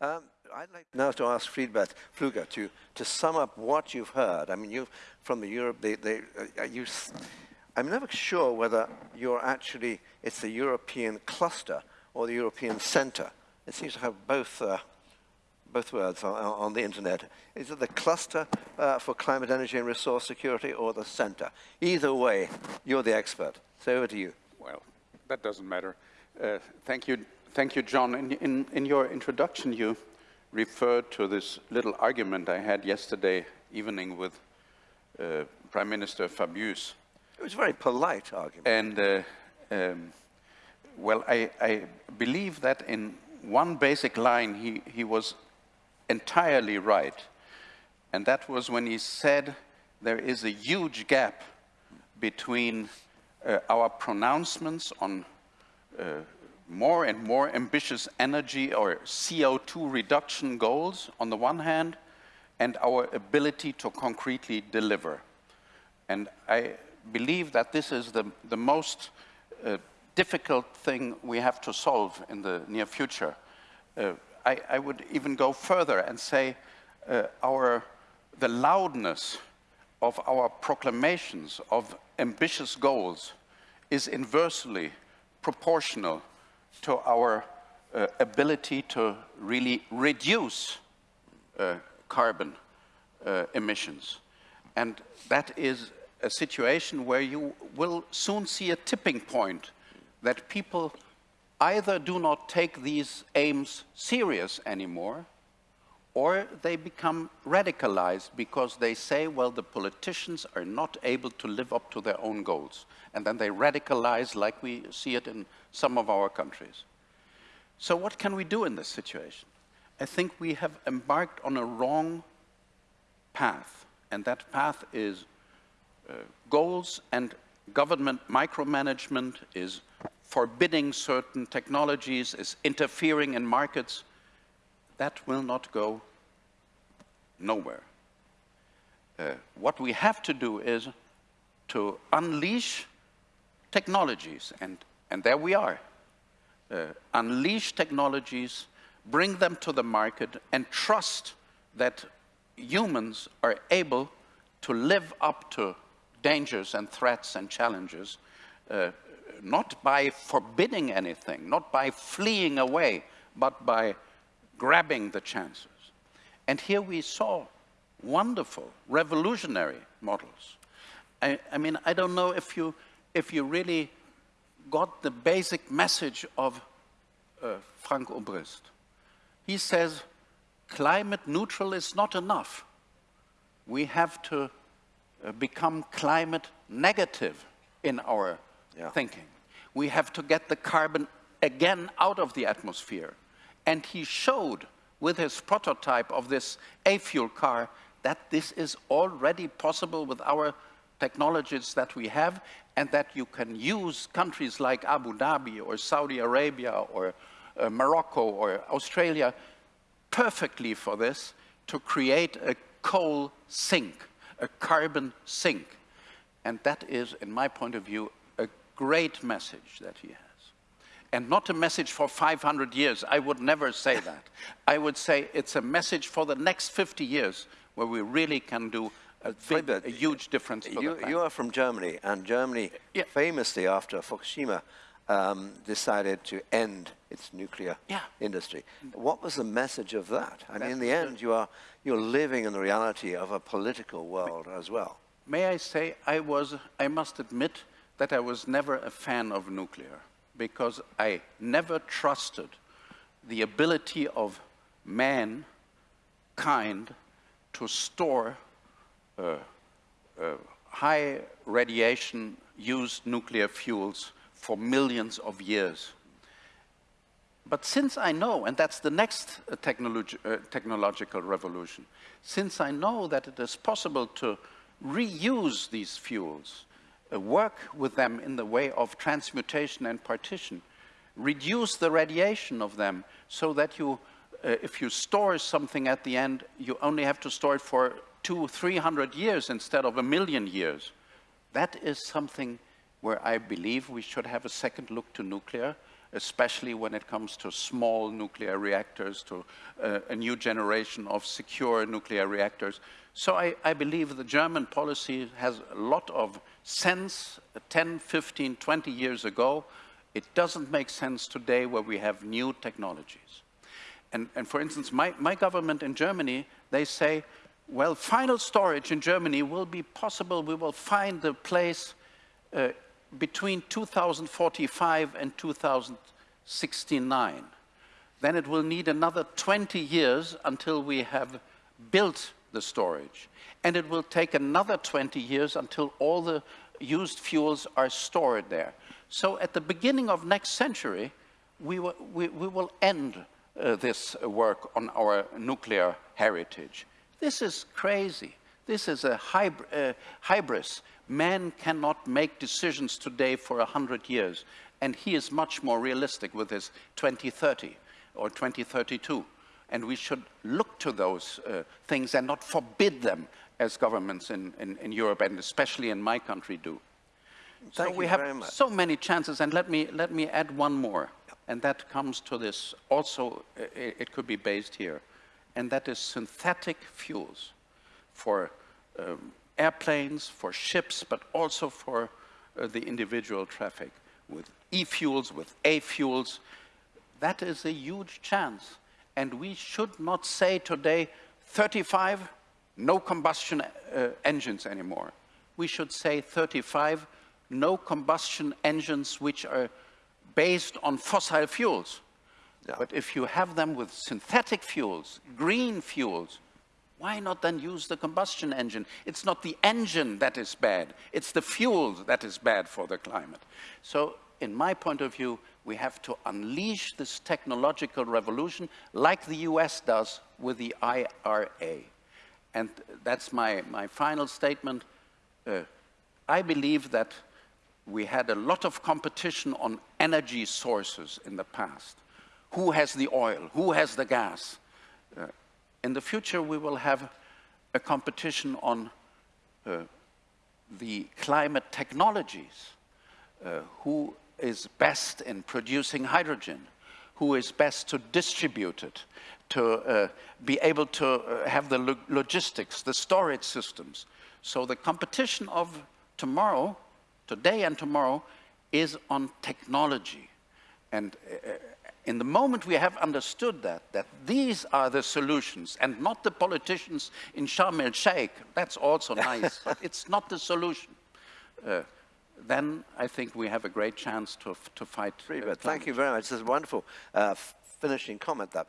Um, I'd like now to ask Friedbert Pfluger to, to sum up what you've heard. I mean, you from the Europe, they, they, uh, you, I'm never sure whether you're actually, it's the European cluster or the European center. It seems to have both, uh, both words on, on, the internet. Is it the cluster uh, for climate, energy and resource security or the center? Either way, you're the expert. So over to you. Well, that doesn't matter. Uh, thank you, thank you, John. In, in, in your introduction, you referred to this little argument I had yesterday evening with uh, Prime Minister Fabius. It was a very polite argument. And, uh, um, well, I, I, believe that in one basic line he, he was entirely right. And that was when he said there is a huge gap between uh, our pronouncements on uh, more and more ambitious energy or CO2 reduction goals on the one hand, and our ability to concretely deliver. And I believe that this is the, the most uh, difficult thing we have to solve in the near future. Uh, I, I, would even go further and say uh, our, the loudness of our proclamations of ambitious goals is inversely proportional to our uh, ability to really reduce uh, carbon uh, emissions. And that is a situation where you will soon see a tipping point that people either do not take these aims serious anymore or they become radicalized because they say, well, the politicians are not able to live up to their own goals. And then they radicalize like we see it in some of our countries. So what can we do in this situation? I think we have embarked on a wrong path, and that path is uh, goals and government micromanagement, is forbidding certain technologies, is interfering in markets. That will not go nowhere. Uh, what we have to do is to unleash technologies, and, and there we are. Uh, unleash technologies, bring them to the market, and trust that humans are able to live up to dangers and threats and challenges, uh, not by forbidding anything, not by fleeing away, but by grabbing the chances. And here we saw wonderful, revolutionary models. I, I mean, I don't know if you, if you really got the basic message of uh, Frank Obrist. He says, climate neutral is not enough. We have to uh, become climate negative in our yeah. thinking. We have to get the carbon again out of the atmosphere. And he showed with his prototype of this A-fuel car that this is already possible with our technologies that we have and that you can use countries like Abu Dhabi or Saudi Arabia or uh, Morocco or Australia perfectly for this to create a coal sink, a carbon sink. And that is, in my point of view, a great message that he has and not a message for 500 years. I would never say that. I would say it's a message for the next 50 years where we really can do a, big, a huge difference you, you, are from Germany, and Germany yeah. famously after Fukushima um, decided to end its nuclear yeah. industry. What was the message of that? I mean, in the end, you are, you're living in the reality of a political world as well. May I say, I was, I must admit that I was never a fan of nuclear because I never trusted the ability of mankind to store uh, uh, high radiation used nuclear fuels for millions of years. But since I know, and that's the next uh, uh, technological revolution, since I know that it is possible to reuse these fuels work with them in the way of transmutation and partition, reduce the radiation of them so that you, uh, if you store something at the end, you only have to store it for two, three hundred years instead of a million years. That is something where I believe we should have a second look to nuclear. Especially when it comes to small nuclear reactors, to uh, a new generation of secure nuclear reactors. So I, I, believe the German policy has a lot of sense 10, 15, 20 years ago. It doesn't make sense today where we have new technologies. And, and for instance, my, my government in Germany, they say, well, final storage in Germany will be possible. We will find the place uh, between 2045 and 2069. Then it will need another 20 years until we have built the storage. And it will take another 20 years until all the used fuels are stored there. So at the beginning of next century, we will, we, we will end uh, this work on our nuclear heritage. This is crazy. This is a hyb uh, hybris. Man cannot make decisions today for 100 years, and he is much more realistic with his 2030 or 2032. And we should look to those uh, things and not forbid them as governments in, in, in, Europe and especially in my country do. Thank so we have so many chances, and let me, let me add one more, and that comes to this, also it, it could be based here, and that is synthetic fuels for um, airplanes, for ships, but also for uh, the individual traffic with e-fuels, with A-fuels. That is a huge chance. And we should not say today, 35, no combustion uh, engines anymore. We should say 35, no combustion engines which are based on fossil fuels. Yeah. But if you have them with synthetic fuels, green fuels, why not then use the combustion engine? It's not the engine that is bad, it's the fuel that is bad for the climate. So in my point of view, we have to unleash this technological revolution like the US does with the IRA. And that's my, my final statement. Uh, I believe that we had a lot of competition on energy sources in the past. Who has the oil? Who has the gas? Uh, in the future, we will have a competition on uh, the climate technologies. Uh, who is best in producing hydrogen? Who is best to distribute it? To uh, be able to uh, have the lo logistics, the storage systems. So the competition of tomorrow, today and tomorrow, is on technology. And uh, in the moment we have understood that, that these are the solutions and not the politicians in Sharm el-Sheikh, that's also nice, but it's not the solution, uh, then I think we have a great chance to, to fight. Uh, Thank you very much. This is a wonderful uh, finishing comment. That.